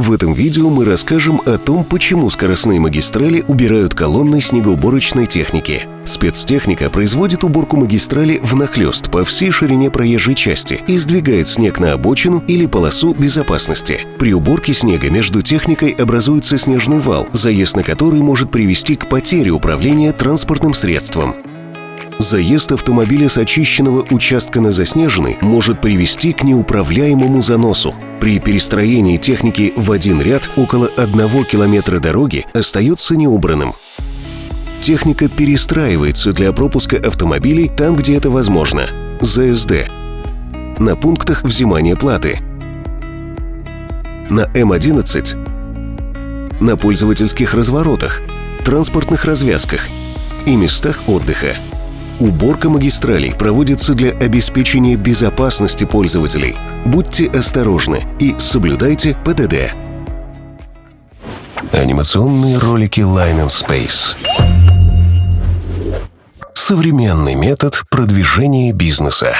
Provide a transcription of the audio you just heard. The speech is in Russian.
В этом видео мы расскажем о том, почему скоростные магистрали убирают колонны снегоуборочной техники. Спецтехника производит уборку магистрали внахлёст по всей ширине проезжей части и сдвигает снег на обочину или полосу безопасности. При уборке снега между техникой образуется снежный вал, заезд на который может привести к потере управления транспортным средством. Заезд автомобиля с очищенного участка на заснеженный может привести к неуправляемому заносу. При перестроении техники в один ряд около одного километра дороги остается неубранным. Техника перестраивается для пропуска автомобилей там, где это возможно. ЗСД. На пунктах взимания платы. На М11. На пользовательских разворотах, транспортных развязках и местах отдыха. Уборка магистралей проводится для обеспечения безопасности пользователей. Будьте осторожны и соблюдайте ПДД. Анимационные ролики Line and Space. Современный метод продвижения бизнеса.